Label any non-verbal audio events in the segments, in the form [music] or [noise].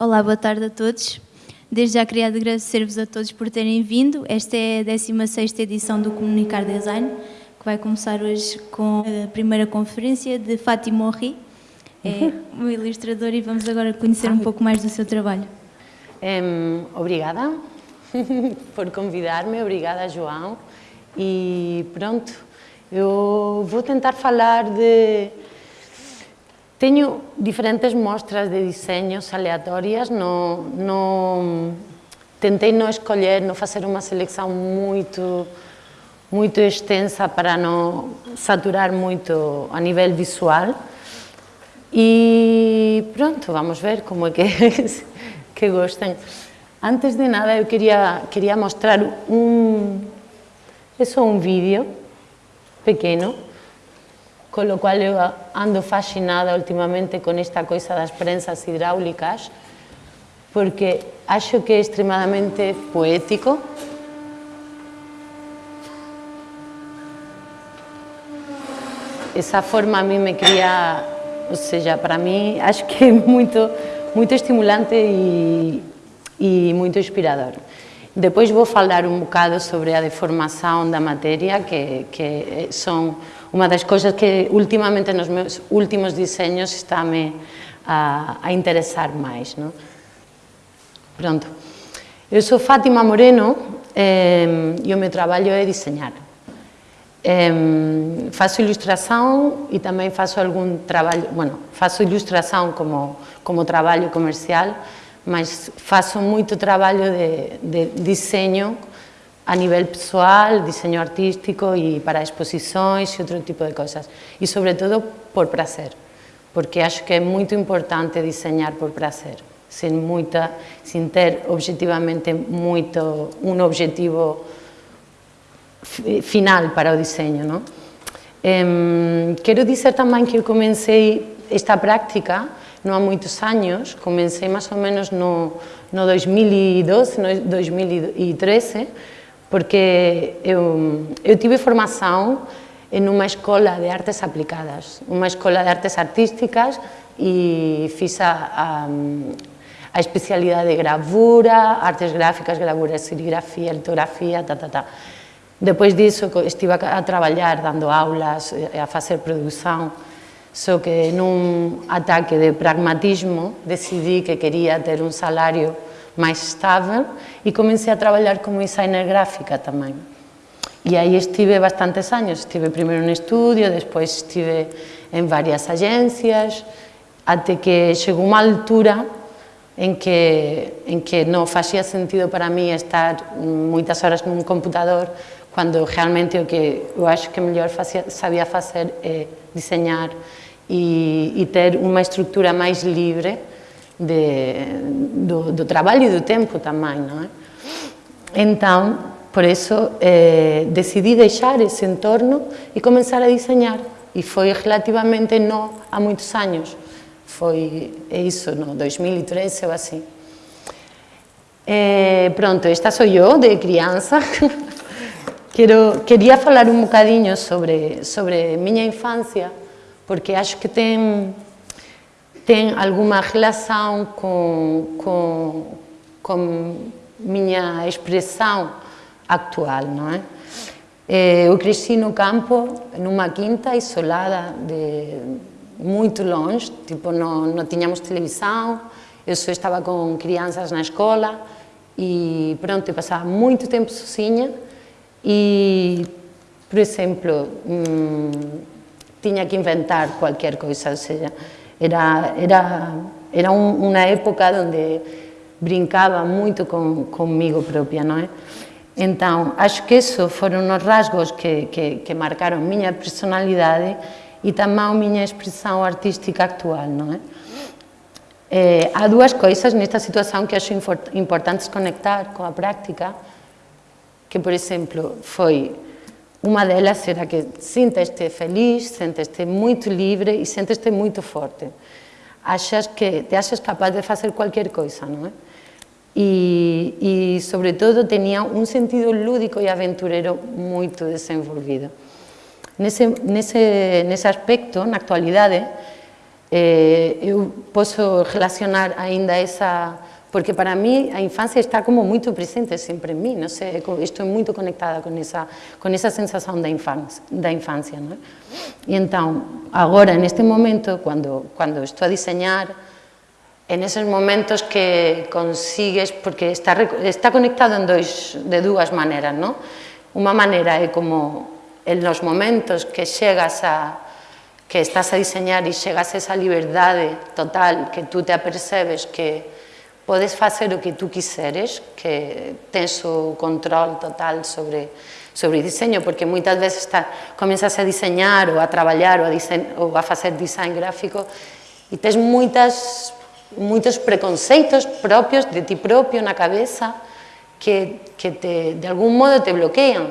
Olá, boa tarde a todos. Desde já queria agradecer-vos a todos por terem vindo. Esta é a 16ª edição do Comunicar Design, que vai começar hoje com a primeira conferência de Fátima Orri. É [laughs] uma ilustradora e vamos agora conhecer um pouco mais do seu trabalho. Um, obrigada [laughs] por convidar-me, obrigada João. E pronto, eu vou tentar falar de Teño diferentes mostras de diseños aleatorias, no, no, tentei non escoller, non facer unha selección moito, moito extensa para non saturar moito a nivel visual. E pronto, vamos ver como é que, [laughs] que. Antes de nada, eu quería, quería mostrar un, eso un vídeo pequeno Colo cual eu ando fascinada últimamente con esta coisa das prensas hidráulicas porque acho que é extremadamente poético esa forma a mí me cría, ou seja, para mí acho que é muito, muito estimulante e, e muito inspirador. Depois vou falar un bocado sobre a deformação da materia, que, que son Unha das cousas que últimamente nos meus últimos diseños está me a, a interesar máis. Non? Pronto. Eu sou Fátima Moreno eh, e o meu traballo é diseñar. Eh, faço ilustración e tamén faço algún traballo, bueno, faço ilustración como, como traballo comercial, mas faço moito traballo de, de diseño a nivel pessoal, diseño artístico y para exposiciones y otro tipo de cosas. Y sobre todo por placer, porque acho que es muy importante diseñar por placer, sin, muita, sin ter objetivamente muito, un objetivo final para o diseño. ¿no? Em, eh, quiero decir también que yo comencé esta práctica no há muitos anos, comecei mais ou menos no, no 2012, e no 2013, porque eu, eu tive formación en unha escola de artes aplicadas, unha escola de artes artísticas e fixa a, a especialidade de gravura, artes gráficas, gravura, serigrafía, litografía, ta, ta, ta. Depois disso estive a traballar dando aulas, a facer produción, só que nun ataque de pragmatismo decidí que quería ter un salario mais estável e comecei a trabalhar como designer gráfica também. E aí estive bastantes anos, estive primeiro no estúdio, depois estive em várias agências, até que chegou uma altura em que, em que não fazia sentido para mim estar muitas horas num computador, quando realmente o que eu acho que melhor fazia, sabia fazer é desenhar e, e ter uma estrutura mais livre de, do, do, trabalho e do tempo também, não é? Então, por isso, eh, decidi deixar esse entorno e começar a desenhar. E foi relativamente não há muitos anos. Foi é isso, no 2013 ou assim. Eh, pronto, esta sou eu, de criança. [laughs] Quero, queria falar um bocadinho sobre, sobre minha infância, porque acho que tem, tem alguma relação com, com, com minha expressão atual, não é? Eh, eu cresci no campo, numa quinta isolada, de, muito longe, tipo, não, não tínhamos televisão, eu só estava com crianças na escola e pronto, eu passava muito tempo sozinha e, por exemplo, hum, tinha que inventar qualquer coisa, ou seja, Era, era, era un, una época onde brincaba moito con, conmigo propia, non é? Entón, acho que eso foron os rasgos que, que, que marcaron miña personalidade e tamén a miña expresión artística actual, non é? Eh, há dúas coisas nesta situación que acho importantes conectar coa práctica, que, por exemplo, foi uma delas era que sentes-te feliz, sentes-te muito livre e sentes-te muito forte. Achas que te achas capaz de fazer qualquer coisa, não é? E, e, sobretudo, tinha um sentido lúdico e aventureiro muito desenvolvido. Nesse, nesse, nesse aspecto, na actualidade, Eh, posso relacionar ainda essa... Porque para mí a infância está como muito presente sempre em mim, não sei, estou muito conectada com essa, com essa sensação da infância. Da infância não? E então, neste momento, quando, quando estou a desenhar, en esos momentos que consigues, porque está, está conectado en dois, de dúas maneiras, ¿no? Unha maneira é como en los momentos que chegas a que estás a diseñar e chegas a esa liberdade total que tú te apercebes que podes facer o que tú quiseres, que tens o control total sobre, sobre diseño, porque moitas veces está, comenzas a diseñar ou a traballar ou a, disen, ou a design gráfico e tens moitas, moitos preconceitos propios de ti propio na cabeza que, que te, de algún modo te bloquean.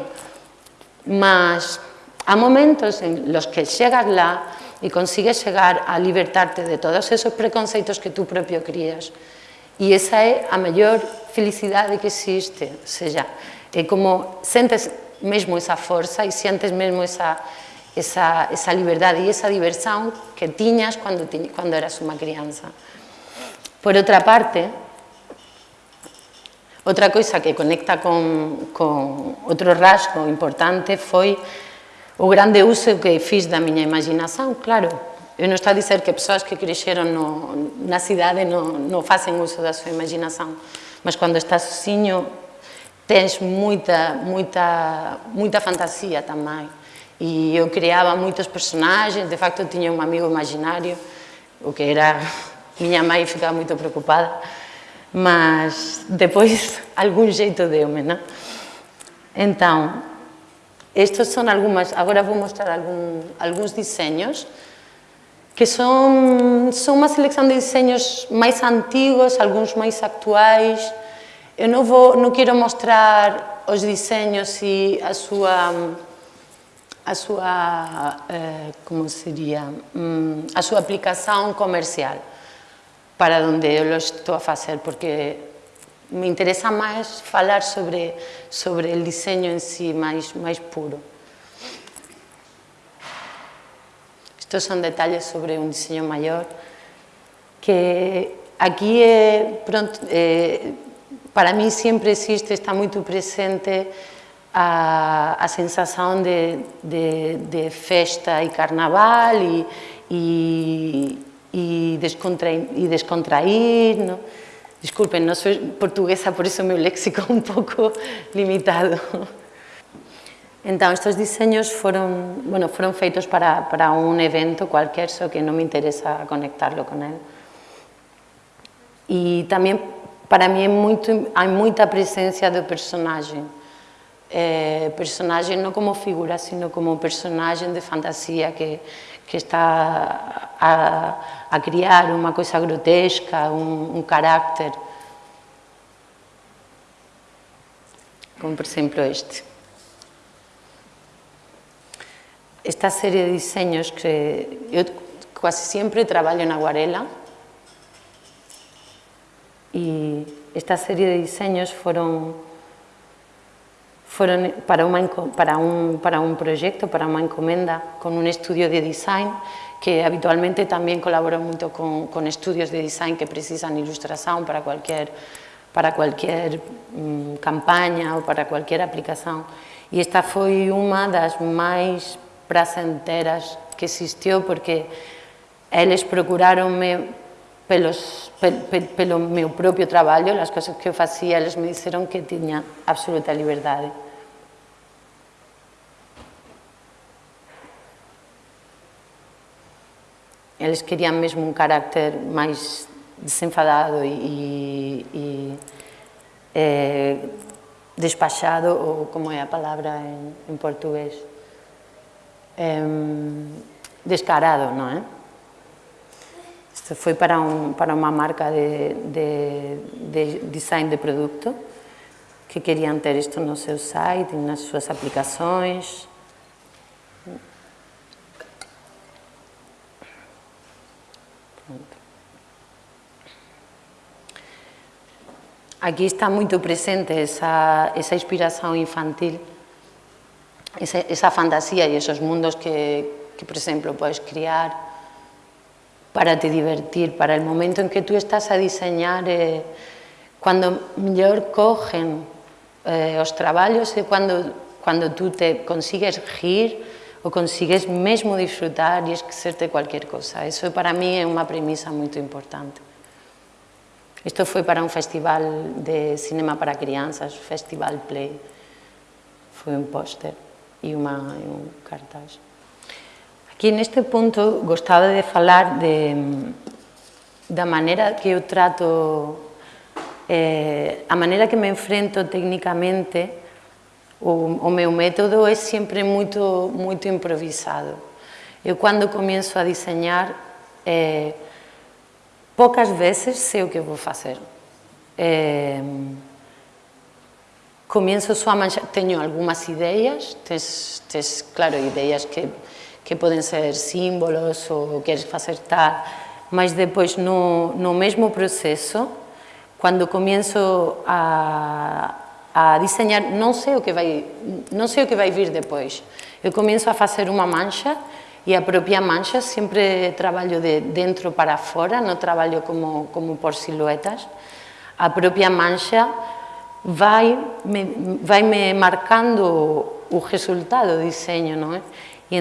Mas há momentos en los que chegas lá e consigues chegar a libertarte de todos esos preconceitos que tú propio crías. E esa é a maior felicidade que existe, ou seja, é como sentes mesmo esa forza e sentes mesmo esa, esa, esa liberdade e esa diversión que tiñas cando, cando eras unha crianza. Por outra parte, outra coisa que conecta con, con outro rasgo importante foi o grande uso que fiz da miña imaginación, claro, Eu non estou a dizer que persoas que cresceron no, na cidade non, non facen uso da súa imaginación, mas cando estás sozinho tens moita, moita, moita fantasía tamén. E eu criaba moitos personagens, de facto tiña un amigo imaginario, o que era... [laughs] Miña mãe ficaba moito preocupada, mas depois [laughs] algún xeito deu-me, non? Entón, estes son algunhas, agora vou mostrar algún, algúns diseños que son, son unha selección de diseños máis antigos, algúns máis actuais. Eu non, vou, non quero mostrar os diseños e a súa a súa, eh, como sería, mm, a súa aplicación comercial para onde eu estou a facer, porque me interesa máis falar sobre, sobre el diseño en sí máis, máis puro. Estos son detalles sobre un diseño maior que aquí é, pronto, eh, para mí sempre existe, está moito presente a, a sensación de, de, de festa e carnaval e, descontrair, e descontrair, ¿no? Disculpen, no soy portuguesa, por eso meu léxico un pouco [laughs] limitado. Entón, estes diseños foron, bueno, foron feitos para, para un evento cualquier, só que non me interesa conectarlo con él. E tamén, para mí, é moito, hai moita presencia do personaxe. Eh, como figura, sino como personaxe de fantasía que, que está a, a criar unha coisa grotesca, un carácter. Como, por exemplo, este. Esta serie de diseños que eu quase sempre traballo na aguarela e esta serie de diseños foron foron para, uma, para, un, para un proxecto, para unha encomenda con un estudio de design que habitualmente tamén colabora moito con, con estudios de design que precisan ilustración para cualquier, para cualquier mm, campaña ou para cualquier aplicación. E esta foi unha das máis praza enteras que existiu porque eles procuraronme pelos, pel, pel, pelo meu propio traballo, as cousas que eu facía, eles me dixeron que tiña absoluta liberdade. Eles querían mesmo un carácter máis desenfadado e, e, e eh, despachado, ou como é a palabra en, en portugués. Eh, descarado, non é? Isto foi para, un, para unha marca de, de, de design de produto que querían ter isto no seu site, nas súas aplicações, Aquí está moito presente esa, esa inspiración infantil, esa, esa fantasía e esos mundos que, que, por exemplo, podes criar para te divertir, para el momento en que tú estás a diseñar, eh, cuando mellor cogen eh, os traballos é cando, cando tú te consigues rir ou consigues mesmo disfrutar e esquecerte cualquier cosa. Eso para mí é unha premisa moito importante. Isto foi para un festival de cinema para crianzas, Festival Play. Foi un póster e, uma, e un cartaz. Aquí neste punto gostaba de falar de, da maneira que eu trato, eh, a maneira que me enfrento técnicamente, o, o meu método é sempre moito, moito improvisado. Eu cando comienzo a diseñar, eh, poucas veces sei o que vou facer. Eh, comienzo só a manxar, teño algunhas ideas, tes, tes claro, ideas que, que poden ser símbolos ou queres facer tal, mas depois no, no mesmo proceso, cando comienzo a, a diseñar, non sei o que vai, non sei o que vai vir depois. Eu comienzo a facer unha mancha e a propia mancha sempre traballo de dentro para fora, non traballo como, como por siluetas. A propia mancha vai me, marcando o resultado do diseño, non é? E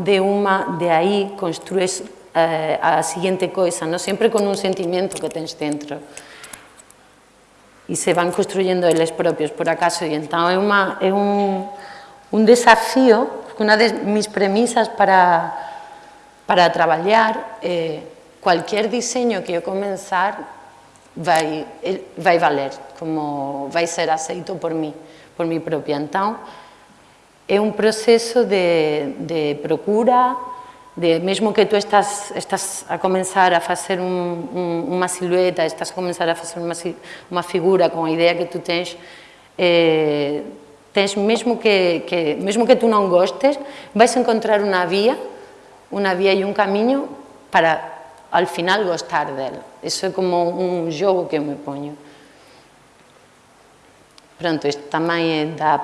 de unha, de aí, construes eh, a seguinte coisa, non? sempre con un sentimento que tens dentro. E se van construyendo eles propios, por acaso, e entón é, unha, é un, desafío, unha das mis premisas para, para traballar, eh, cualquier diseño que eu comenzar vai, vai valer, como vai ser aceito por mí, por mí propia. Entón, é un proceso de, de procura, de mesmo que tú estás, estás a comenzar a facer un, un, unha silueta, estás a comenzar a facer unha, unha figura con a idea que tú tens, eh, tens mesmo que, que, mesmo que tú non gostes, vais encontrar unha vía, unha vía e un camiño para al final gostar dela. Eso é como un xogo que eu me poño. Pronto, isto tamén dá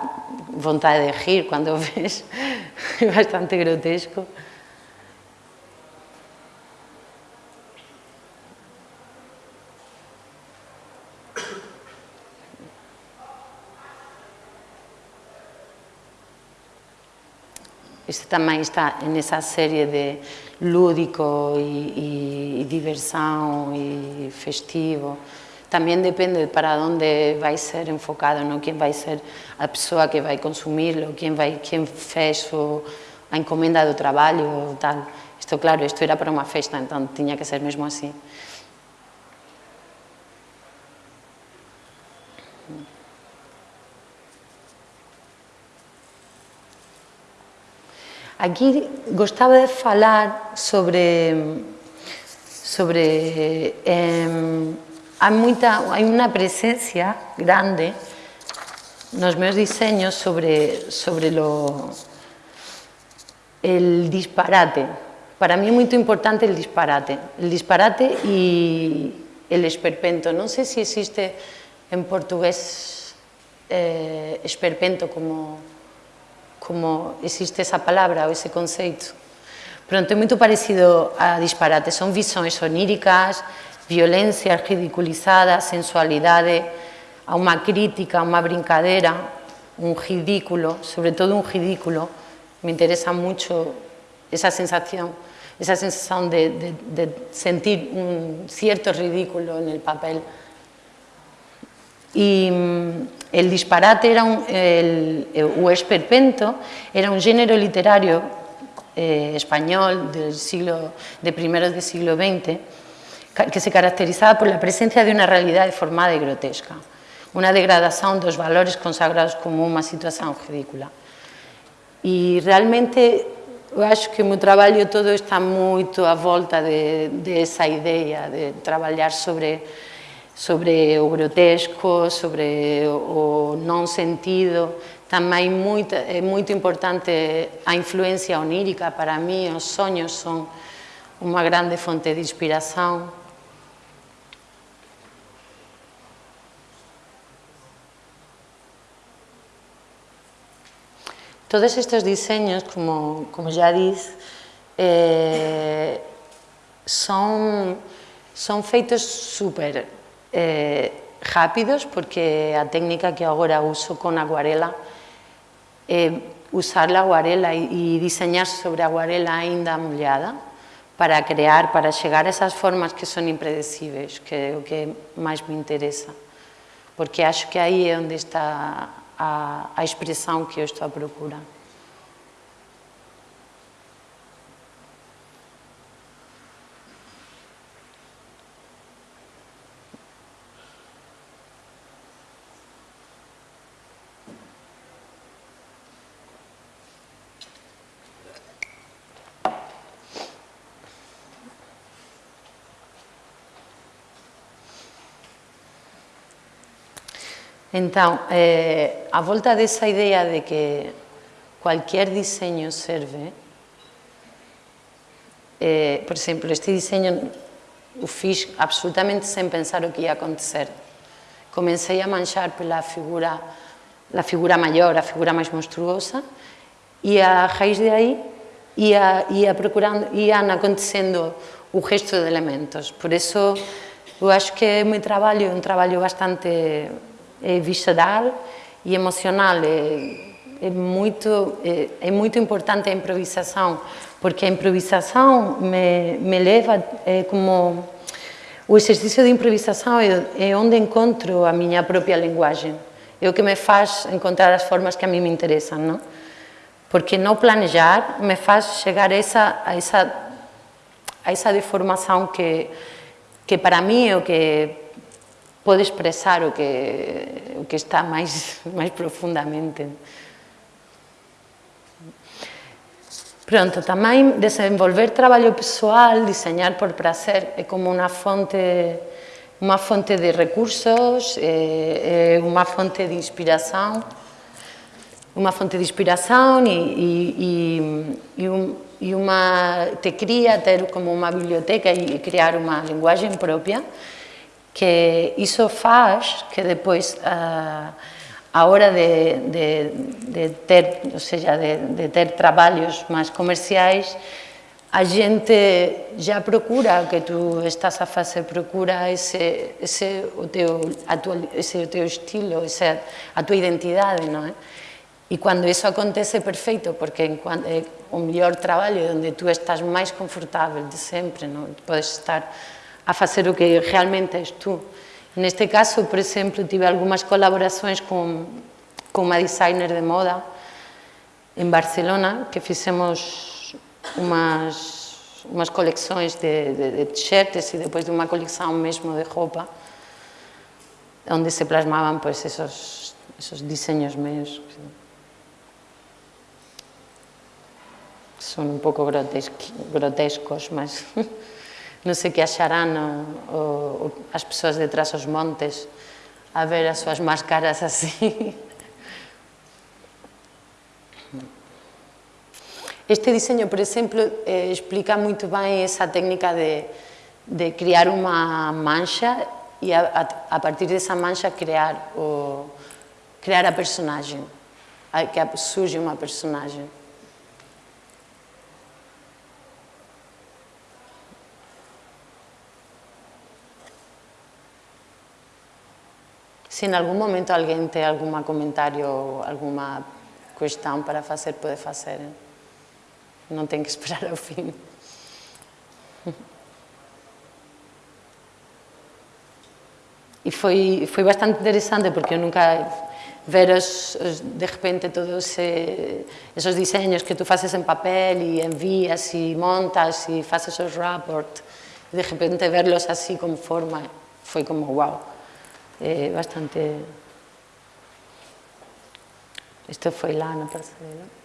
vontade de rir cando o ves, [laughs] é bastante grotesco. Este tamén está en esa serie de lúdico e, e, e diversão e festivo. Tamén depende para onde vai ser enfocado, no? Quén vai ser a persoa que vai consumirlo, quen vai, quen fez o, a encomenda do traballo, tal. Isto, claro, isto era para unha festa, entón tiña que ser mesmo así. Aquí gostaba de falar sobre sobre eh, presencia grande nos meus diseños sobre, sobre lo, el disparate. Para mí é moito importante el disparate. El disparate e el esperpento. Non sei se existe en portugués eh, esperpento como, como existe esa palabra ou ese conceito. Pronto, é moito parecido a disparate. Son visões oníricas, violencia ridiculizada, sensualidade, a unha crítica, a unha brincadeira, un ridículo, sobre todo un ridículo, me interesa mucho esa sensación, esa sensación de sentir un cierto ridículo en el papel. Y mm, el disparate era un, el, o esperpento era un género literario eh, español del siglo, de primeros del siglo XX que se caracterizaba por la presencia de unha realidade formada e grotesca, unha degradación dos valores consagrados como unha situación ridícula. E realmente eu acho que o meu traballo todo está moito a volta de, de esa idea de traballar sobre sobre o grotesco, sobre o non sentido, tamén moito, é moito importante a influencia onírica. Para mí, os soños son unha grande fonte de inspiración, Todos estes diseños, como, como ya diz, eh, Son, son feitos super eh, rápidos, porque a técnica que agora uso con aguarela, eh, usar a aguarela e, e diseñar sobre a aguarela aínda mollada para crear, para chegar a esas formas que son impredecibles, que é o que máis me interesa. Porque acho que aí é onde está a, a expressão que eu estou a procura. Então, eh, a volta dessa ideia de que qualquer diseño serve, eh, por exemplo, este diseño o fiz absolutamente sem pensar o que ia acontecer. Comecei a manchar pela figura, a figura maior, a figura mais monstruosa, e a raiz aí ia, ia procurando, iam acontecendo o resto de elementos. Por isso, eu acho que é meu trabalho, um trabalho bastante é visceral e emocional. É, é, muito, é, é, muito importante a improvisação, porque a improvisação me, me leva é como... O exercício de improvisação é, é onde encontro a minha própria linguagem. É o que me faz encontrar as formas que a mim me interessam, não? Porque não planejar me faz chegar a essa, a essa, a essa deformação que, que para mim é o que pode expresar o que, o que está máis, [laughs] máis profundamente. Pronto, tamén desenvolver traballo pessoal, diseñar por prazer, é como unha fonte unha fonte de recursos, é, é unha fonte de inspiración, unha fonte de inspiración e, e, e, e, un, e te cría ter como unha biblioteca e crear unha linguagem propia que iso faz que depois a, ah, a hora de, de, de ter, ou seja, de, de ter traballos máis comerciais, a gente já procura o que tu estás a facer, procura ese, ese, o, teu, a tua, ese o teu estilo, ese, a tua identidade, non é? E cando iso acontece, perfeito, porque en é o eh, mellor traballo onde tu estás máis confortável de sempre, non? Podes estar a facer o que realmente és tú. Neste caso, por exemplo, tive algunhas colaboracións con, con unha designer de moda en Barcelona, que fixemos umas, umas coleccións de, de, de t-shirts e depois de unha colección mesmo de roupa, onde se plasmaban pues, esos, esos diseños meus. Son un pouco grotescos, mas... [laughs] non sei que acharán o, o, as persoas detrás os montes a ver as súas máscaras así. Este diseño, por exemplo, eh, explica moito ben esa técnica de, de criar unha mancha e a, a, partir desa mancha crear, o, crear a personaxe, a, que surge unha personaxe. Se en algún momento alguén te algún comentario ou alguma cuestión para facer, pode facer. ¿eh? Non ten que esperar ao fin. E foi, foi bastante interesante porque eu nunca ver os, os, de repente todos ese, esos diseños que tú faces en papel e envías e montas e faces os rapport, de repente verlos así con forma, foi como wow eh, bastante... Isto foi lá na Praza.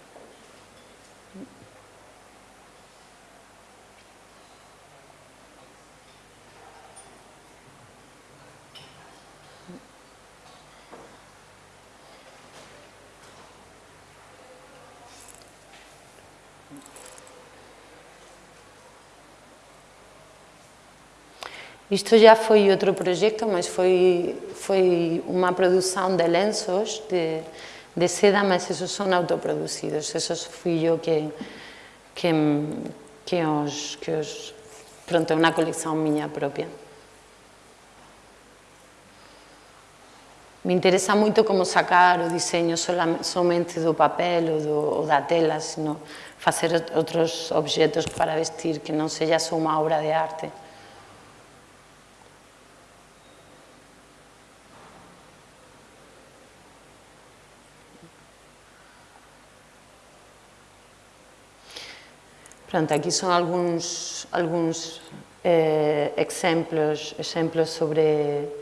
Isto já foi outro proxecto, mas foi, foi unha produção de lenços de, de seda, mas esos son autoproducidos, esos fui eu que, que, que os, que os pronto, é unha colección miña propia. Me interesa moito como sacar o diseño somente do papel ou, do, ou da tela, sino facer outros objetos para vestir que non sella só unha obra de arte. Pronto, aquí son algúns, algúns eh, exemplos, exemplos sobre,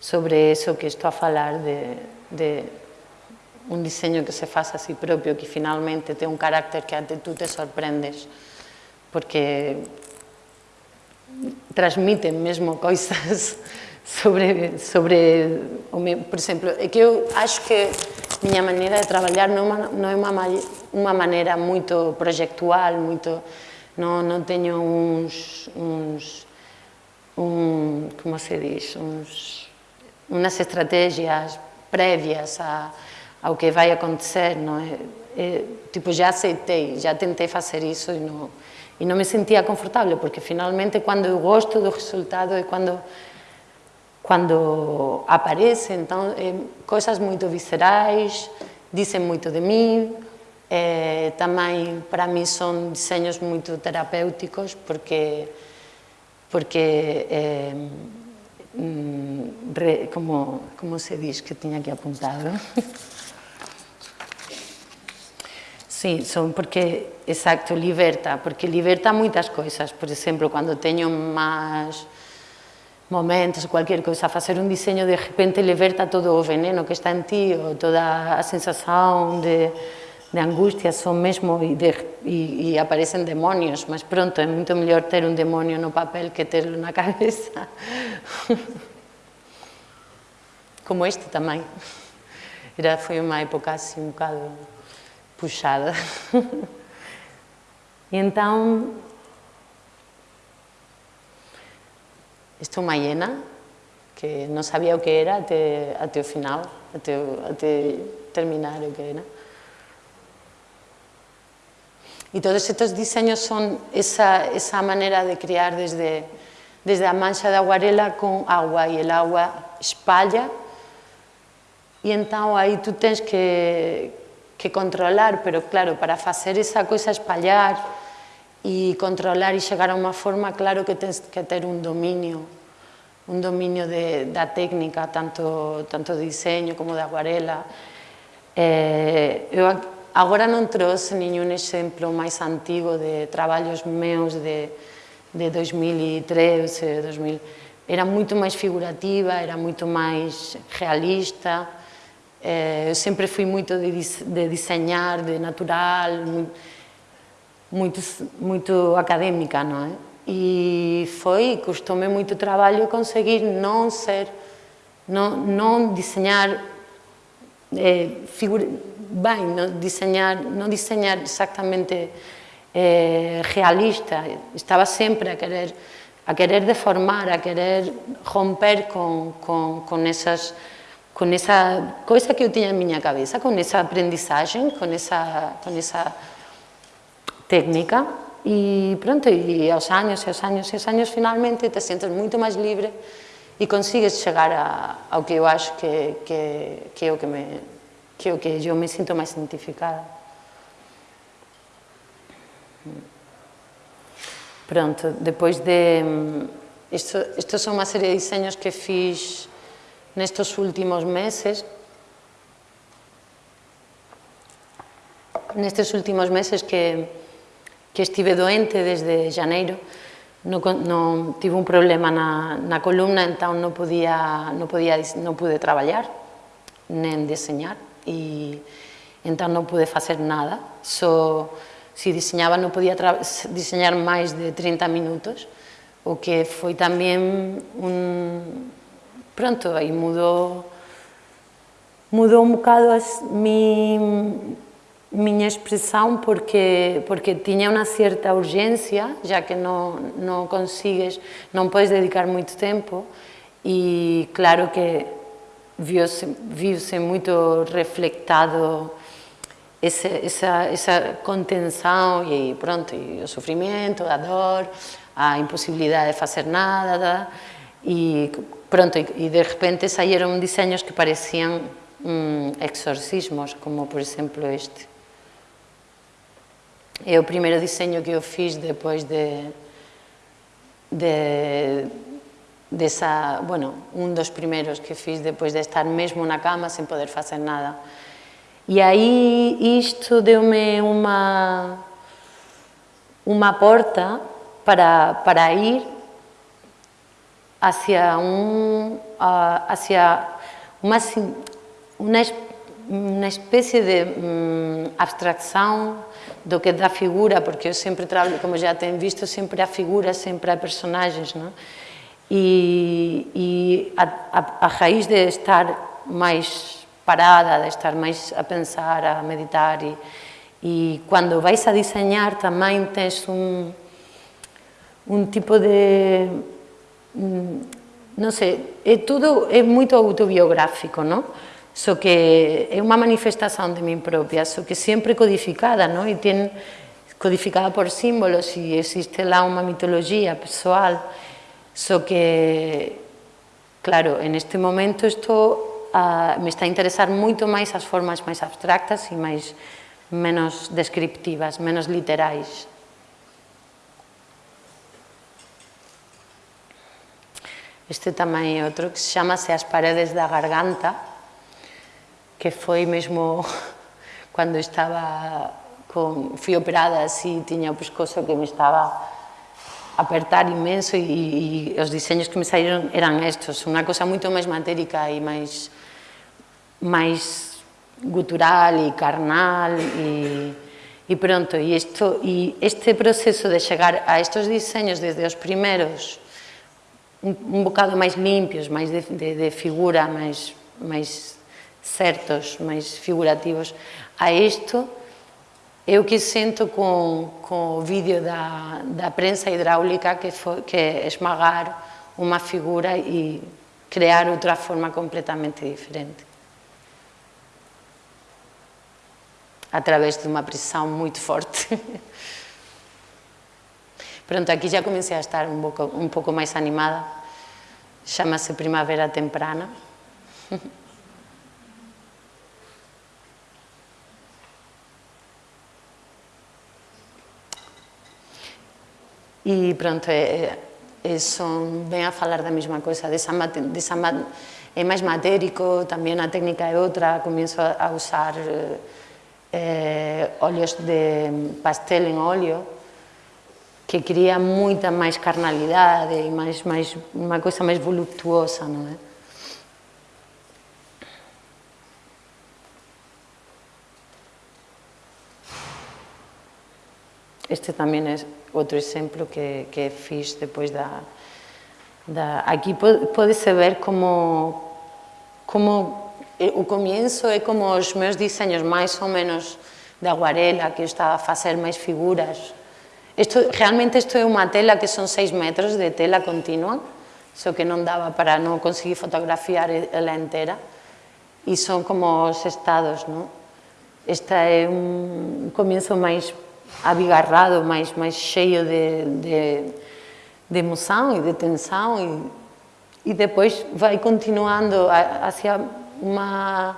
sobre eso que estou a falar de, de un diseño que se faz a si propio, que finalmente ten un carácter que até tú te sorprendes, porque transmiten mesmo coisas [laughs] sobre, sobre por exemplo, é que eu acho que miña maneira de traballar non, non é unha, unha maneira moito proyectual, moito, non, non teño uns, uns un, como se diz, uns unas estratégias prévias a, ao que vai acontecer, não é? é? tipo, já aceitei, já tentei fazer isso e não, e não me sentia confortável, porque finalmente quando eu gosto do resultado é quando quando aparece, então, é, coisas muito viscerais, dizem muito de mim, é, também para mim são desenhos muito terapêuticos, porque, porque é, como, como se diz que tinha aqui apuntado? [laughs] Sim, son porque, exacto, liberta, porque liberta moitas coisas. Por exemplo, cando teño máis momentos, cualquier coisa, a facer un diseño, de repente liberta todo o veneno que está en ti, ou toda a sensación de, de son mesmo, e, de, e, e demonios, mas pronto, é moito mellor ter un demonio no papel que terlo na [laughs] cabeza. Como este tamén. Era, foi unha época así un bocado puxada. [laughs] e entón, isto é que non sabía o que era até, até o final, até, até terminar o que era. Y todos estos diseños son esa, esa manera de crear desde, desde a mancha de aguarela con agua e el agua espalla e entón aí tú tens que, que controlar, pero claro, para facer esa coisa espallar e controlar e chegar a unha forma, claro que tens que ter un dominio, un dominio de, da técnica, tanto, tanto de diseño como de aguarela. Eh, eu agora non trouxe ningún exemplo máis antigo de traballos meus de, de 2013, 2000, era moito máis figurativa, era moito máis realista, eh, eu sempre fui moito de, de diseñar, de natural, moi, muito, muito acadêmica, não é? E foi, custou-me conseguir não ser, não, não desenhar é, eh, figura, bem, não desenhar, não eh, realista. Estava sempre a querer, a querer deformar, a querer romper com, com, com essas com essa coisa que eu tinha na minha cabeça, com essa aprendizagem, com essa, com essa técnica e pronto, e aos años e aos años e aos años finalmente te sientes moito máis libre e consigues chegar a, ao que eu acho que, que, que é o que me que é o que eu me sinto máis identificada. Pronto, depois de... Isto, isto son unha serie de diseños que fiz nestos últimos meses, nestes últimos meses que que estive doente desde janeiro, no, no, tive un problema na, na columna, entón non podía, non podía, non pude traballar, nen deseñar, e entón non pude facer nada, só se diseñaba non podía diseñar máis de 30 minutos, o que foi tamén un... pronto, aí mudou, mudou un bocado as mi miña expresión porque, porque tiña unha certa urgencia, já que non, non consigues, non podes dedicar moito tempo, e claro que viu-se muito reflectado essa, essa, essa contenção e pronto, e o sofrimento, a dor, a imposibilidade de facer nada, e pronto, e de repente saíron diseños que parecían mm, exorcismos, como por exemplo este. É o primeiro diseño que eu fiz depois de, de desa, bueno, un dos primeiros que fiz depois de estar mesmo na cama sen poder facer nada. E aí isto deu-me uma, uma porta para, para ir hacia, uh, hacia uma, uma, uma espécie de um, abstracção do que da figura, porque eu sempre trabalho, como já tem visto, sempre há figuras, sempre há personagens, não? E, a, a, a raiz de estar mais parada, de estar máis a pensar, a meditar e, e cando vais a diseñar tamén tens un, un tipo de non sei, é tudo é moito autobiográfico, non? so que é unha manifestación de min propia, so que sempre codificada, non? E ten codificada por símbolos e existe lá unha mitoloxía persoal, so que claro, en este momento isto uh, me está a interesar moito máis as formas máis abstractas e máis menos descriptivas, menos literais. Este tamén é outro que se chamase As paredes da garganta, que foi mesmo [laughs] cando estaba con, fui operada así, tiña o pescozo que me estaba apertar inmenso e, e, e os diseños que me saíron eran estos, unha cosa moito máis matérica e máis máis gutural e carnal e, e pronto, e, isto, e este proceso de chegar a estos diseños desde os primeros un, un bocado máis limpios, máis de, de, de figura, máis, máis certos, máis figurativos. A isto, eu que sento con, con o vídeo da, da prensa hidráulica que, foi, que esmagar unha figura e crear outra forma completamente diferente. A través de unha presión moito forte. [laughs] Pronto, aquí já comecei a estar un pouco, un pouco máis animada. Chama-se Primavera Temprana. [laughs] E pronto, e, é, son, ven a falar da mesma cosa, desa, desa, é máis matérico, tamén a técnica é outra, comienzo a, a usar eh, óleos de pastel en óleo, que cría moita máis carnalidade e máis, máis, unha coisa máis voluptuosa, non é? Este tamén é outro exemplo que, que fiz depois da... da aquí pode-se ver como, como eh, o comienzo é como os meus diseños máis ou menos de aguarela, que eu estaba a facer máis figuras. Isto, realmente isto é unha tela que son 6 metros de tela continua, só que non daba para non conseguir fotografiar ela entera. E son como os estados, non? Esta é un comienzo máis abigarrado, máis, máis cheio de, de, de emoción e de tensão, e, e depois vai continuando hacia unha,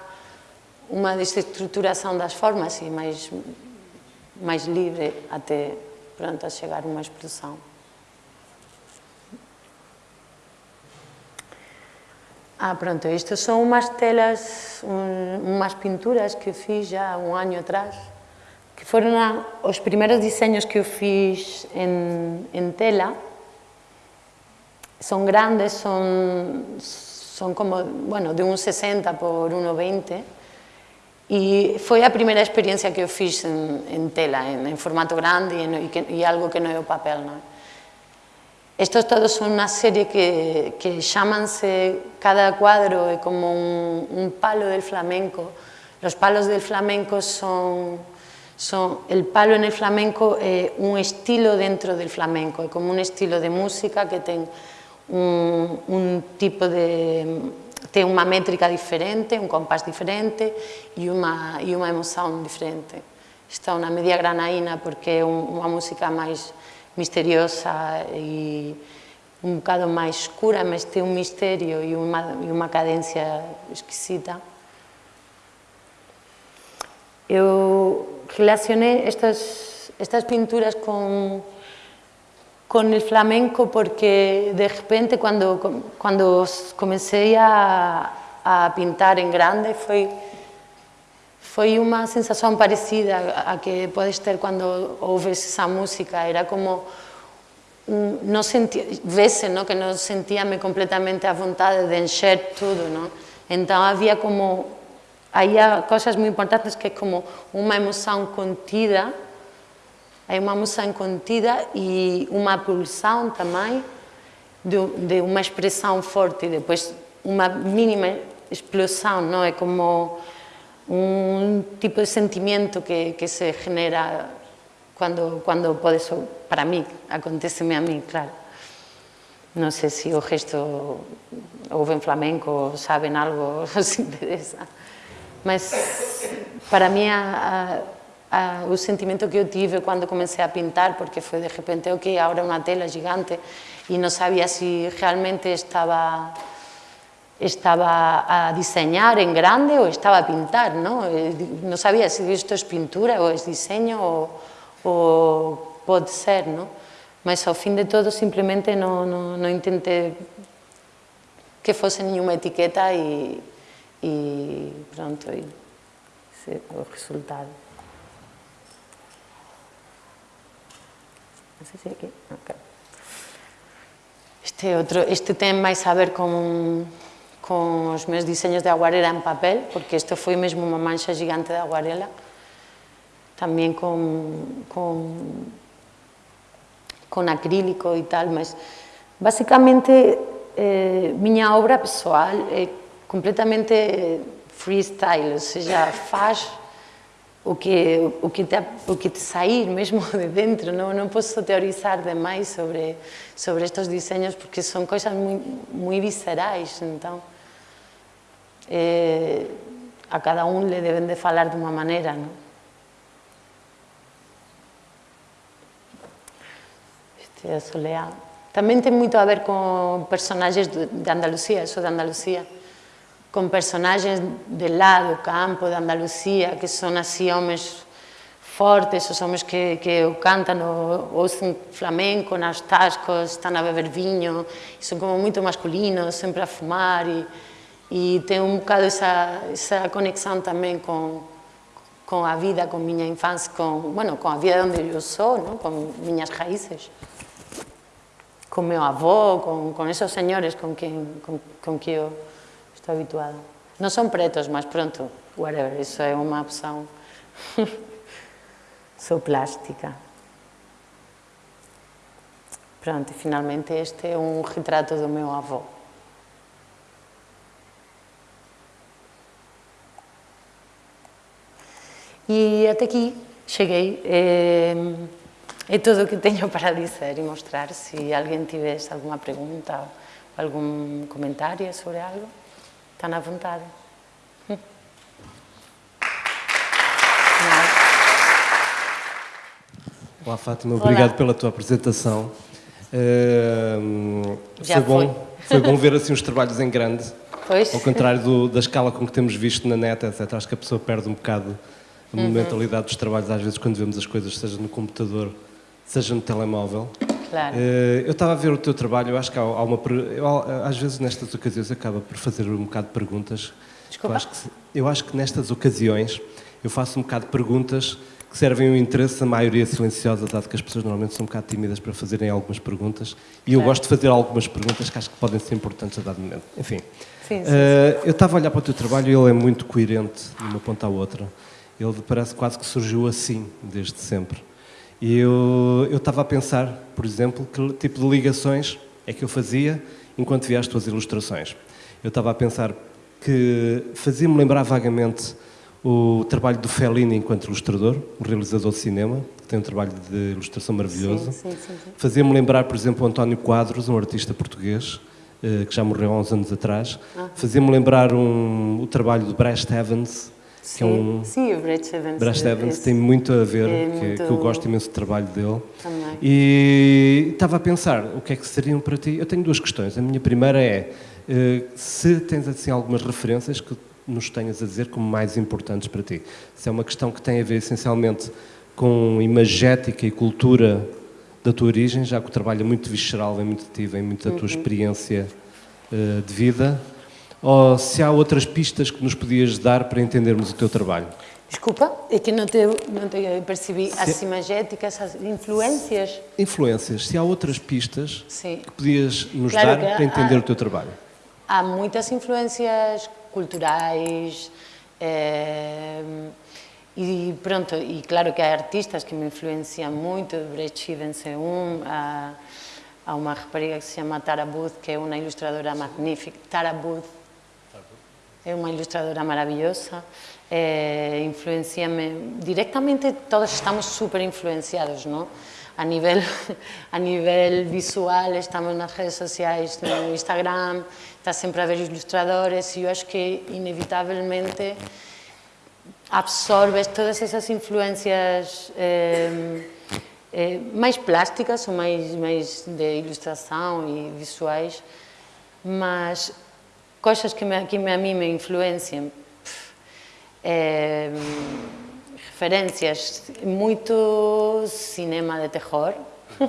unha desestruturación das formas e máis, máis libre até pronto a chegar uma expressão. Ah, pronto, isto são umas telas, um, umas pinturas que fiz já um ano atrás, que foram a, os primeiros desenhos que eu fiz em, em tela. São grandes, são, são como, bueno, de 1,60 por 1,20 E foi a primeira experiencia que eu fiz en, en tela, en, en formato grande en, e algo que non é o papel. Non? Estos todos son unha serie que, que cada cuadro é como un, un palo del flamenco. Los palos del flamenco son, Son, el palo en el flamenco é un estilo dentro del flamenco, é como un estilo de música que ten un, un tipo de ten unha métrica diferente, un compás diferente e unha, e unha emoción diferente. Está unha media granaína porque é unha música máis misteriosa e un bocado máis escura, mas ten un misterio e unha, e unha cadencia exquisita. Eu relacionei estas, estas pinturas com, con el flamenco porque de repente cuando, cuando comecei a, a pintar en grande foi, foi uma sensação parecida a que podes ter quando ouves essa música, era como no sentía, vese ¿no? que non sentíame completamente a vontade de encher tudo, ¿no? entón había como, había cosas moi importantes que é como unha emoción contida, hai unha emoción contida e unha pulsão tamén de, de expressão forte e depois unha mínima explosão, não é como un tipo de sentimento que, que se genera cuando, cuando podes, para mí, aconteceme a mí, claro. Non sei se o gesto ouven flamenco, saben algo, [laughs] os interesa. Mas para mí a, a, a, o sentimento que eu tive cando comecei a pintar, porque foi de repente, ok, agora unha tela gigante, e non sabía se si realmente estaba estaba a diseñar en grande ou estaba a pintar, non? Non sabía se isto é pintura ou é diseño ou, o pode ser, non? Mas ao fin de todo simplemente non, non intenté que fose nenhuma etiqueta e, e pronto, e se, o resultado. Non sei se aquí, ok. Este outro, este ten máis a ver con con os meus diseños de aguarela en papel, porque isto foi mesmo unha mancha gigante de aguarela, tamén con, con, con acrílico e tal, mas basicamente eh, miña obra pessoal é eh, completamente freestyle, ou seja, faz o que, o que, te, o que te sair mesmo [laughs] de dentro, non, non posso teorizar demais sobre, sobre estes diseños porque son coisas moi, moi viscerais, entón eh, a cada un le deben de falar de unha maneira, non? Este é. Tamén ten moito a ver con personaxes de Andalucía, eso de Andalucía, con personaxes de lá do campo de Andalucía, que son así homes fortes, os homes que, que o cantan o, o flamenco nas tascos, están a beber e son como moito masculinos, sempre a fumar, e, e ten un bocado esa, esa conexión tamén con, con a vida, con miña infancia, con, bueno, con a vida onde eu sou, ¿no? con miñas raíces con meu avó, con, con esos señores con quen, con, con que eu estou habituada. Non son pretos, mas pronto, whatever, iso é unha opción. [laughs] Sou plástica. Pronto, e finalmente este é un retrato do meu avó. E até aquí cheguei. Eh, É todo o que teño para dizer e mostrar. Se alguén tivese alguma pregunta ou algún comentario sobre algo, están à vontade. Olá, Fátima, obrigado Olá. pela tua apresentação. Uh, Já foi, bom, [laughs] foi bom ver assim os trabalhos em grande. Pois. Ao contrário do, da escala com que temos visto na net, etc. Acho que a pessoa perde um bocado a uhum. momentalidade dos trabalhos, às vezes, quando vemos as coisas, seja no computador seja no telemóvel. Claro. Uh, eu estava a ver o teu trabalho, eu acho que há, há uma. Eu, às vezes nestas ocasiões acaba por fazer um bocado de perguntas. Desculpa. Eu acho, que, eu acho que nestas ocasiões eu faço um bocado de perguntas que servem o interesse da maioria silenciosa, dado que as pessoas normalmente são um bocado tímidas para fazerem algumas perguntas. E eu gosto de fazer algumas perguntas que acho que podem ser importantes a dado momento. Enfim. Sim, sim, uh, sim. Eu estava a olhar para o teu trabalho e ele é muito coerente de uma ponta à outra. Ele parece quase que surgiu assim, desde sempre. E eu, estava a pensar, por exemplo, que tipo de ligações é que eu fazia enquanto via as tuas ilustrações. Eu estava a pensar que fazia-me lembrar vagamente o trabalho do Fellini enquanto ilustrador, um realizador de cinema, que tem um trabalho de ilustração maravilhoso. Fazia-me lembrar, por exemplo, o António Quadros, um artista português, eh, que já morreu há uns anos atrás. Ah. Fazia-me lembrar um, o trabalho de Brest Evans, Sim, é um... sim, o Brad Evans. Brad Evans tem muito a ver, é que, muito... que, eu gosto imenso do trabalho dele. Também. E estava a pensar, o que é que seriam para ti? Eu tenho duas questões. A minha primeira é, eh, se tens assim algumas referências que nos tenhas a dizer como mais importantes para ti. Se é uma questão que tem a ver essencialmente com imagética e cultura da tua origem, já que o trabalho é muito visceral, vem muito ti, vem muito da tua uhum. experiência uh, de vida, ou se há outras pistas que nos podias dar para entendermos o teu trabalho? Desculpa, é que não te, não te percebi. Se... As imagéticas, as influências? Influências. Se há outras pistas Sim. que podias nos claro dar para entender há, o teu trabalho? Há muitas influências culturais, eh, e pronto, e claro que há artistas que me influenciam muito, Brett Stevens é um, há, há uma rapariga que se chama Tara Booth, que é uma ilustradora magnífica, Tara Booth, é uma ilustradora maravilhosa, é, influencia-me, diretamente todos estamos super influenciados, não? A nível, [laughs] a nível visual, estamos nas redes sociais, no Instagram, está sempre a ver ilustradores e eu acho que inevitavelmente absorbes todas essas influências eh, eh, mais plásticas ou mais, mais de ilustração e visuais, mas coisas que, me, que a mim me influenciam, eh, referências, muito cinema de terror, [laughs]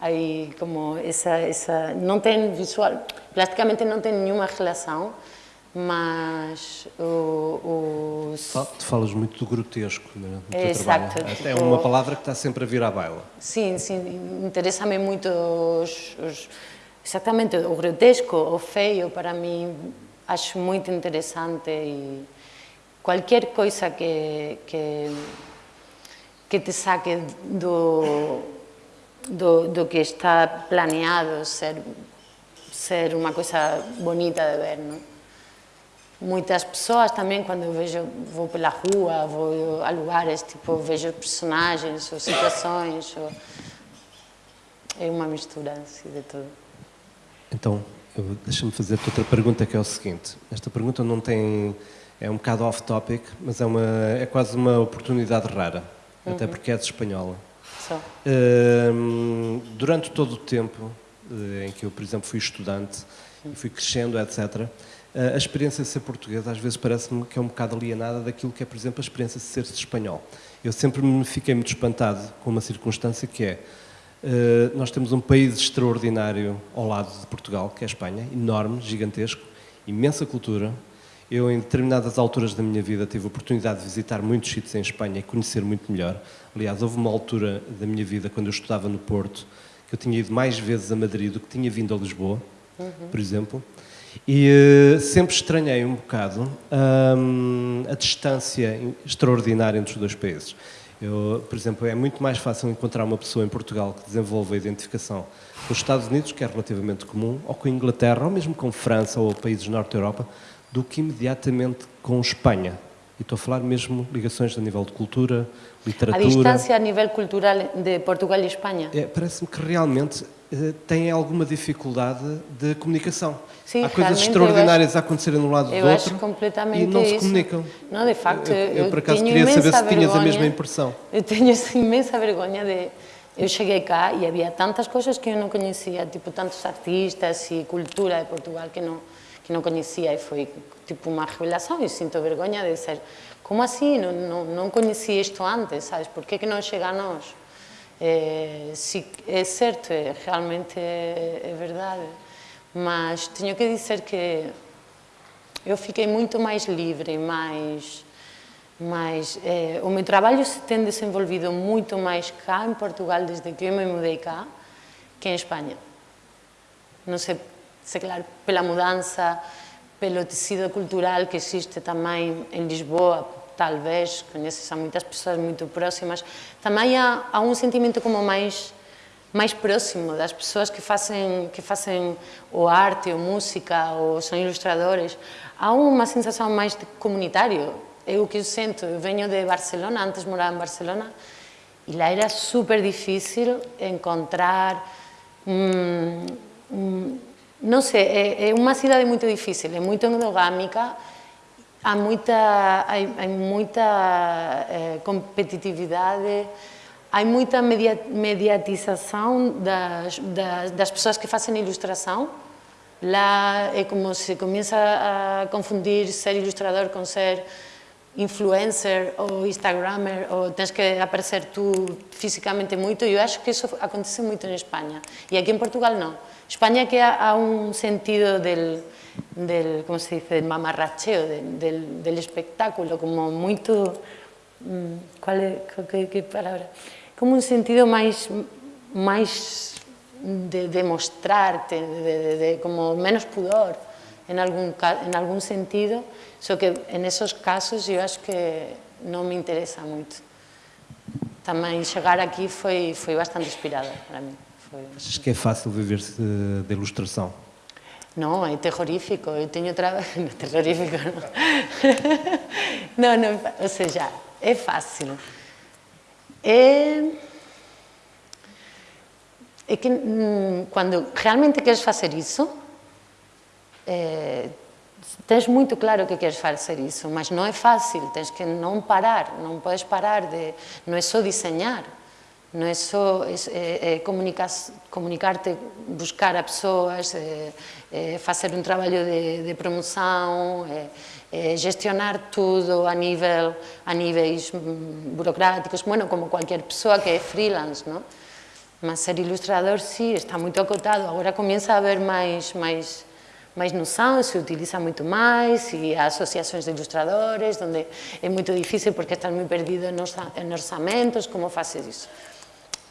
aí como essa, essa, não tem visual, plasticamente não tem nenhuma relação, mas o, os... Tu falas muito do grotesco no teu Exato, trabalho. Tipo... É uma palavra que está sempre a vir à baila. Sim, sim, interessa-me muito os, os, exatamente o grotesco, o feio, para mim acho muito interessante e qualquer coisa que, que, que te saque do, do, do que está planeado ser, ser uma coisa bonita de ver, não? muitas pessoas também, quando eu vejo, vou pela rua, vou a lugares, tipo, vejo personagens ou situações, ou... é uma mistura assim, de tudo. Então, deixa-me fazer-te outra pergunta que é o seguinte, esta pergunta não tem, é um bocado off-topic, mas é, uma, é quase uma oportunidade rara, uhum. até porque és espanhola. Só. Uh, durante todo o tempo uh, em que eu, por exemplo, fui estudante e fui crescendo, etc., a experiência de ser português às vezes parece-me que é um bocado alienada daquilo que é, por exemplo, a experiência de ser espanhol. Eu sempre me fiquei muito espantado com uma circunstância que é, uh, nós temos um país extraordinário ao lado de Portugal, que é a Espanha, enorme, gigantesco, imensa cultura. Eu, em determinadas alturas da minha vida, tive a oportunidade de visitar muitos sítios em Espanha e conhecer muito melhor. Aliás, houve uma altura da minha vida, quando eu estudava no Porto, que eu tinha ido mais vezes a Madrid do que tinha vindo a Lisboa, uhum. por exemplo. E uh, sempre estranhei um bocado um, a distância extraordinária entre os dois países. Eu, por exemplo, é muito mais fácil encontrar uma pessoa em Portugal que desenvolve a identificação com os Estados Unidos, que é relativamente comum, ou com a Inglaterra, ou mesmo com França ou países do Norte da Europa, do que imediatamente com Espanha. E estou a falar mesmo ligações a nível de cultura, literatura... A distância a nível cultural de Portugal e Espanha? É, Parece-me que realmente têm alguma dificuldade de comunicação. Sim, Há coisas extraordinárias acho, a acontecerem um lado do outro acho completamente e não isso. se comunicam. Não, de facto, eu, eu, eu por acaso queria saber se tinhas vergonha, a mesma impressão. Eu tenho essa imensa vergonha de... Eu cheguei cá e havia tantas coisas que eu não conhecia, tipo tantos artistas e cultura de Portugal que não que não conhecia e foi tipo uma revelação e sinto vergonha de dizer como assim, não, não, não conheci isto antes, sabes, por que, que não chega a nós? Eh, si, é certo, é, realmente é, é verdade, mas tenho que dizer que eu fiquei muito mais livre, mais... mais, eh, o meu trabalho se tem desenvolvido muito mais cá em Portugal desde que eu me mudei cá que em Espanha. Não sei, sei claro, pela mudança, pelo tecido cultural que existe também em Lisboa, talvez, coñeces a moitas persoas moito próximas, tamén há, há un sentimento como máis máis próximo das persoas que facen que facen o arte, ou música, ou son ilustradores, há unha sensación máis de comunitario. É o que eu sento, eu venho de Barcelona, antes morava en Barcelona, e lá era super difícil encontrar hum, hum, non sei, é, é unha cidade moito difícil, é moito endogámica, há muita, há, há muita eh, competitividade, há muita media, mediatização das, das, das, pessoas que fazem ilustração. Lá é como se começa a confundir ser ilustrador com ser influencer ou instagramer, ou tens que aparecer tu fisicamente muito, eu acho que isso acontece muito em Espanha. E aqui em Portugal não. Espanha que há, há um sentido del del como se dice, mamarracheo, de, del, del, espectáculo, como moito, mm, cual é, que, que palabra, como un sentido máis, máis de demostrarte, de, de, de, como menos pudor, en algún, en algún sentido, só so que en esos casos eu acho que non me interesa moito. Tamén chegar aquí foi, foi bastante inspirada para mí. Foi... Achas que é fácil viver-se de ilustração? No, é terrorífico, eu teño traballo... No, terrorífico, non. [laughs] no, no, o sea, é fácil. É... É que mm, cando realmente queres facer iso, eh, tens muito claro que queres facer iso, mas non é fácil, tens que non parar, non podes parar de... Non é só diseñar, non é só é, é, comunicar, comunicarte, buscar a persoas, é, é, facer de, de é, é, gestionar tudo a nível a níveis burocráticos, bueno, como qualquer pessoa que é freelance, non? Mas ser ilustrador, sí, está moito acotado. Agora comienza a haber máis, máis, máis noção, se utiliza moito máis, e há asociações de ilustradores, onde é moito difícil porque estás moi perdido en orzamentos, como faces iso?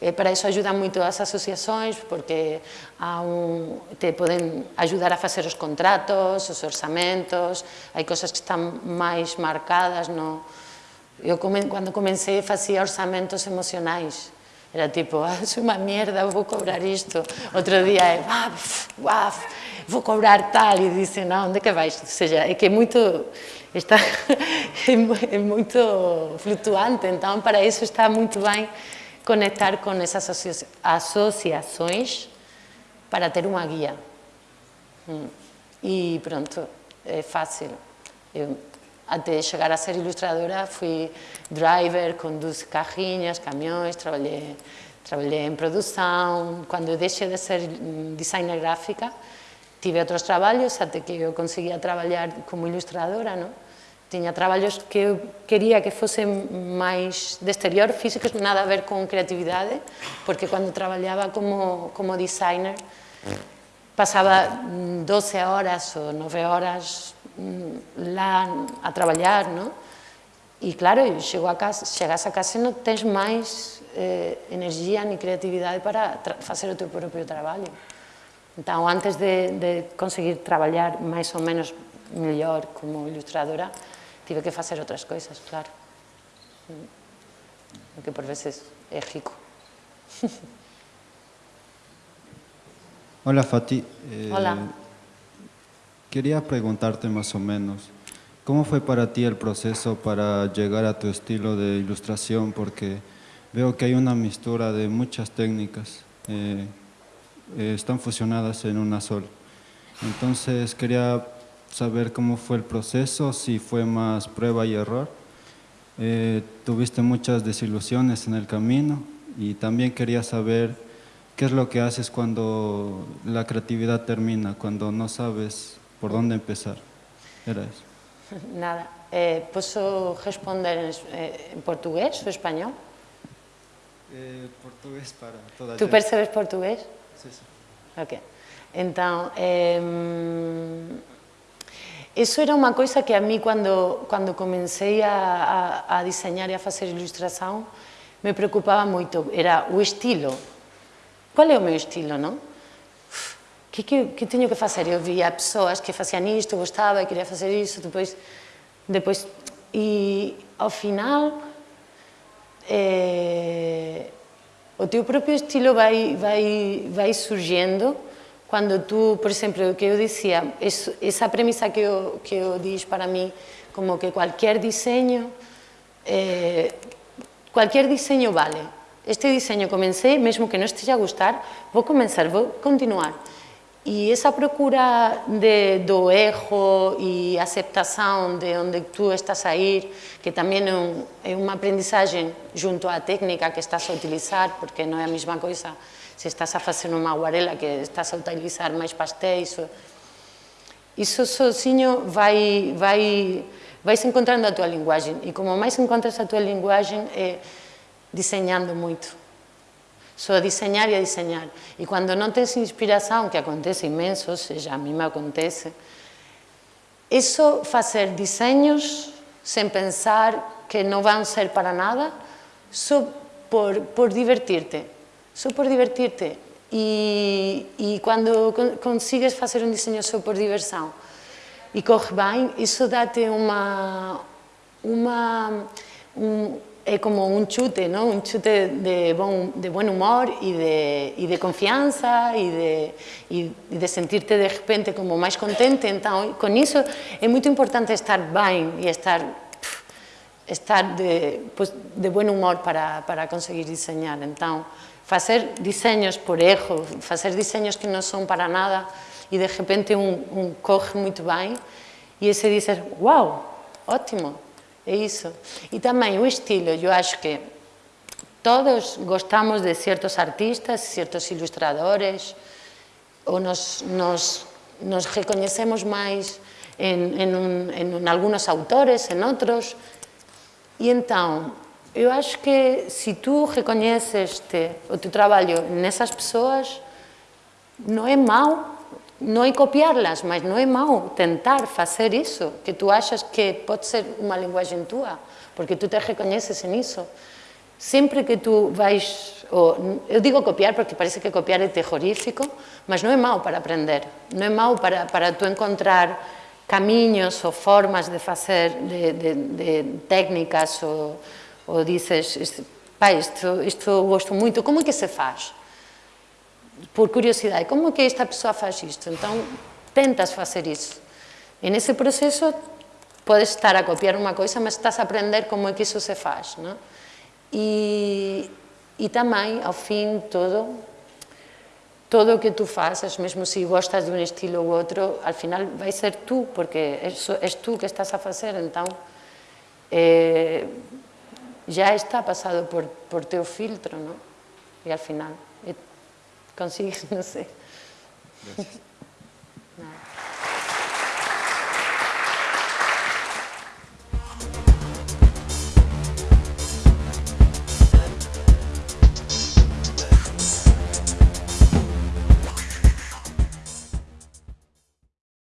E para iso ajudan moito as asociacións porque a un, te poden ajudar a facer os contratos, os orzamentos, hai cosas que están máis marcadas. No... Eu comen, cando comecei, facía orzamentos emocionais. Era tipo, ah, é unha mierda, vou cobrar isto. Outro día é, ah, uaf, vou cobrar tal. E dice, non, ah, onde que vais? Ou seja, é que é moito está, [laughs] é, moito flutuante, Então, para iso está moito ben conectar con esas asociações para ter unha guía. E pronto, é fácil. Eu, até chegar a ser ilustradora, fui driver, conduzo carrinhas, caminhões, trabalhei, trabalhei em produção. Quando eu deixei de ser designer gráfica, tive outros trabalhos até que eu conseguia trabalhar como ilustradora, não? tiña traballos que eu quería que fosen máis de exterior, físicos, nada a ver con creatividade, porque cando traballaba como, como designer pasaba 12 horas ou 9 horas mm, lá a traballar, non? E claro, chego a casa, chegas a casa e non tens máis eh, enerxía ni creatividade para facer o teu propio traballo. Então, antes de, de conseguir traballar máis ou menos mellor como ilustradora, tive que facer outras coisas, claro. O que por veces é rico. [laughs] Hola Fati. Eh, Hola. Quería preguntarte más o menos, ¿cómo fue para ti el proceso para llegar a tu estilo de ilustración? Porque veo que hay una mistura de muchas técnicas, eh, eh, están fusionadas en una sola. Entonces quería saber cómo fue el proceso, si fue más prueba y error. Eh, tuviste muchas desilusiones en el camino y también quería saber qué es lo que haces cuando la creatividad termina, cuando no sabes por dónde empezar. Era eso. [laughs] Nada. Eh, ¿Puedo responder en, eh, en, portugués o español? Eh, portugués para toda ¿Tú percebes portugués? Sí, sí. Ok. Então, eh, Eso era unha coisa que a mí, cando, cando comecei a, a, a diseñar e a facer ilustración, me preocupaba moito, era o estilo. Qual é o meu estilo, non? Que, que, que teño que facer? Eu via persoas que facían isto, gostaba e quería facer isto, depois, depois e ao final eh, o teu propio estilo vai, vai, vai surgendo quando tu, por exemplo, o que eu dizia, essa premissa que eu, que eu diz para mim, como que qualquer desenho, eh, qualquer desenho vale. Este desenho comecei, mesmo que não esteja a gostar, vou começar, vou continuar. E essa procura de, do erro e aceitação de onde tu estás a ir, que também é, um, é uma aprendizagem junto à técnica que estás a utilizar, porque não é a mesma coisa se estás a fazer uma aguarela que estás a utilizar mais pastéis. Isso sozinho vai, vai, vais encontrando a tua linguagem. E como mais encontras a tua linguagem, é desenhando muito só a desenhar e a desenhar. E quando não tens inspiração, que acontece imenso, seja, a mim me acontece, isso fazer desenhos sem pensar que não vão ser para nada, só por, por divertir-te. Só por divertir-te. E, e quando consigues fazer um desenho só por diversão e corre bem, isso dá-te uma, uma, um, é como un chute, ¿no? un chute de, buen humor y de, y de confianza y de, y de sentirte de repente como máis contente. Entón, con iso é moito importante estar ben e estar estar de, pues, de buen humor para, para conseguir diseñar. Entón, facer diseños por erro, facer diseños que non son para nada e de repente un, un coge moito ben e ese dices, wow, ótimo, é iso. E tamén o estilo, eu acho que todos gostamos de certos artistas, certos ilustradores, ou nos, nos, nos en, en, un, en algunos autores, en outros, e entón, Eu acho que se tu reconheces o teu traballo nessas persoas, non é mau, non é copiarlas, mas non é mau tentar facer iso, que tu achas que pode ser unha linguagem túa, porque tu te reconheces iso. Sempre que tu vais... Ou, eu digo copiar porque parece que copiar é terrorífico, mas non é mau para aprender, non é mau para, para tu encontrar camiños ou formas de facer de, de, de técnicas ou ou dices, pá, isto, isto gosto moito, como é que se faz? por curiosidade, como que esta pessoa faz isto? Então, tentas fazer isso. E nesse processo, podes estar a copiar uma coisa, mas estás a aprender como é que isso se faz. Não? E, e também, ao fim, todo, todo o que tu fazes, mesmo se gostas de um estilo ou outro, al final vai ser tu, porque és, és tu que estás a fazer, então eh, já está passado por, por teu filtro, não? E al final... Consigues, [laughs] no sé.